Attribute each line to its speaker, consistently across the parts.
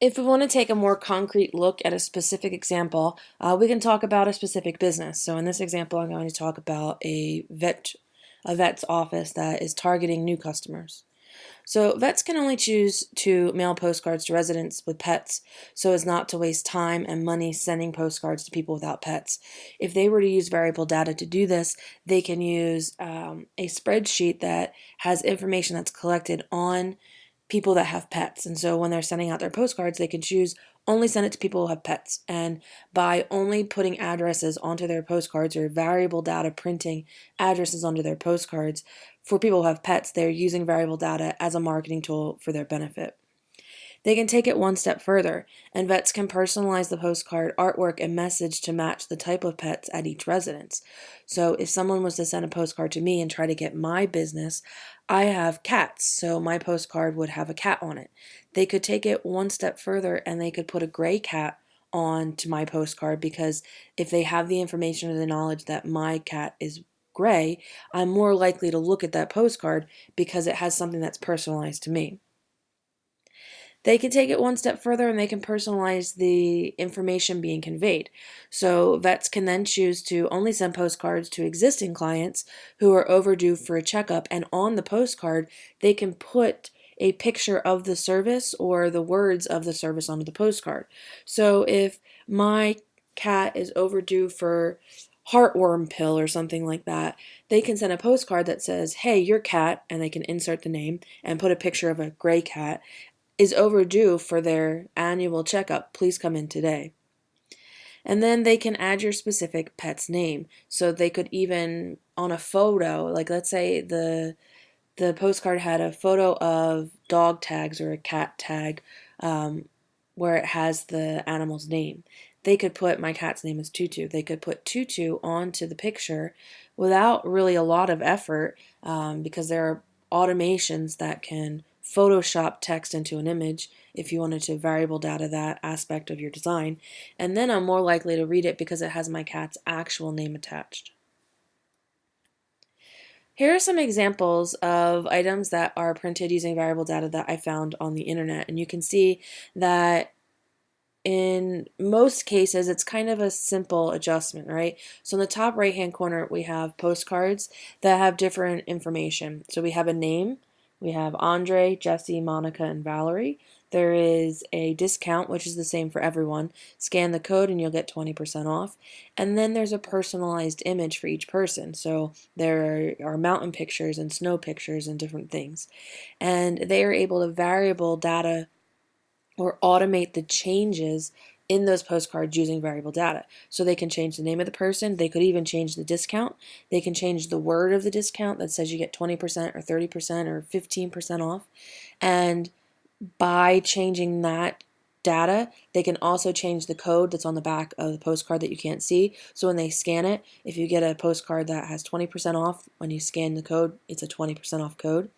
Speaker 1: if we want to take a more concrete look at a specific example, uh, we can talk about a specific business. So in this example, I'm going to talk about a vet, a vet's office that is targeting new customers. So vets can only choose to mail postcards to residents with pets so as not to waste time and money sending postcards to people without pets. If they were to use variable data to do this, they can use um, a spreadsheet that has information that's collected on people that have pets. And so when they're sending out their postcards, they can choose only send it to people who have pets. And by only putting addresses onto their postcards or variable data printing addresses onto their postcards for people who have pets, they're using variable data as a marketing tool for their benefit. They can take it one step further, and vets can personalize the postcard artwork and message to match the type of pets at each residence. So if someone was to send a postcard to me and try to get my business, I have cats, so my postcard would have a cat on it. They could take it one step further and they could put a gray cat on to my postcard because if they have the information or the knowledge that my cat is gray, I'm more likely to look at that postcard because it has something that's personalized to me. They can take it one step further and they can personalize the information being conveyed. So vets can then choose to only send postcards to existing clients who are overdue for a checkup and on the postcard they can put a picture of the service or the words of the service onto the postcard. So if my cat is overdue for heartworm pill or something like that, they can send a postcard that says, hey, your cat, and they can insert the name and put a picture of a gray cat, is overdue for their annual checkup. Please come in today. And then they can add your specific pet's name. So they could even on a photo, like let's say the the postcard had a photo of dog tags or a cat tag um, where it has the animal's name. They could put my cat's name is Tutu. They could put Tutu onto the picture without really a lot of effort um, because there are automations that can Photoshop text into an image if you wanted to variable data that aspect of your design. And then I'm more likely to read it because it has my cat's actual name attached. Here are some examples of items that are printed using variable data that I found on the internet. And you can see that in most cases, it's kind of a simple adjustment, right? So in the top right hand corner, we have postcards that have different information. So we have a name, we have Andre, Jesse, Monica, and Valerie. There is a discount, which is the same for everyone. Scan the code and you'll get 20% off. And then there's a personalized image for each person. So there are mountain pictures and snow pictures and different things. And they are able to variable data or automate the changes in those postcards using variable data. So they can change the name of the person, they could even change the discount, they can change the word of the discount that says you get 20% or 30% or 15% off. And by changing that data, they can also change the code that's on the back of the postcard that you can't see. So when they scan it, if you get a postcard that has 20% off, when you scan the code, it's a 20% off code.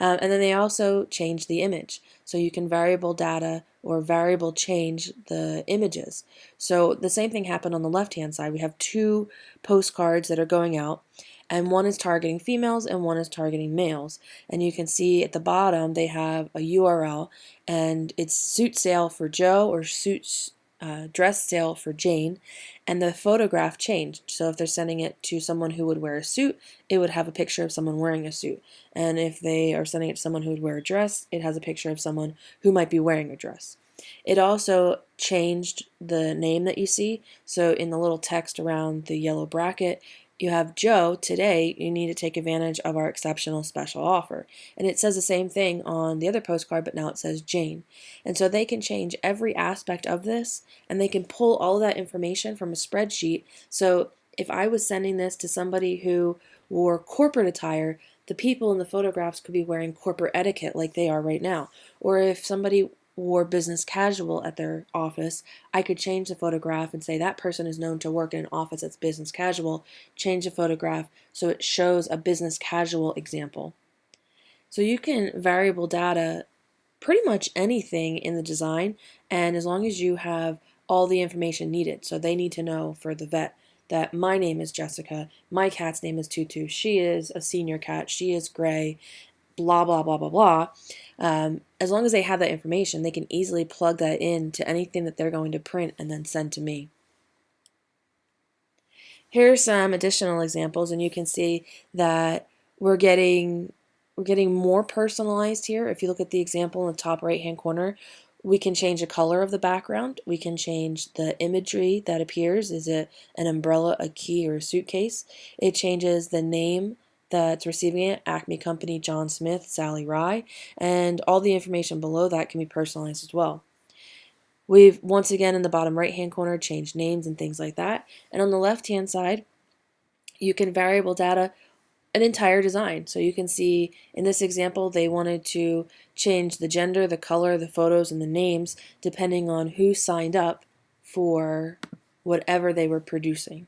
Speaker 1: Um, and then they also change the image. So you can variable data or variable change the images. So the same thing happened on the left hand side. We have two postcards that are going out and one is targeting females and one is targeting males. And you can see at the bottom they have a URL and it's suit sale for Joe or suit uh, dress sale for Jane and the photograph changed. So if they're sending it to someone who would wear a suit, it would have a picture of someone wearing a suit. And if they are sending it to someone who would wear a dress, it has a picture of someone who might be wearing a dress. It also changed the name that you see. So in the little text around the yellow bracket, you have Joe, today you need to take advantage of our exceptional special offer. And it says the same thing on the other postcard, but now it says Jane. And so they can change every aspect of this and they can pull all that information from a spreadsheet. So if I was sending this to somebody who wore corporate attire, the people in the photographs could be wearing corporate etiquette like they are right now. Or if somebody wore business casual at their office, I could change the photograph and say that person is known to work in an office that's business casual, change the photograph so it shows a business casual example. So you can variable data pretty much anything in the design and as long as you have all the information needed. So they need to know for the vet that my name is Jessica, my cat's name is Tutu, she is a senior cat, she is gray, blah, blah, blah, blah, blah. Um, as long as they have that information, they can easily plug that in to anything that they're going to print and then send to me. Here are some additional examples, and you can see that we're getting we're getting more personalized here. If you look at the example in the top right hand corner, we can change the color of the background. We can change the imagery that appears. Is it an umbrella, a key, or a suitcase? It changes the name that's receiving it, Acme Company, John Smith, Sally Rye, and all the information below that can be personalized as well. We've once again in the bottom right hand corner changed names and things like that. And on the left hand side, you can variable data an entire design. So you can see in this example, they wanted to change the gender, the color, the photos, and the names depending on who signed up for whatever they were producing.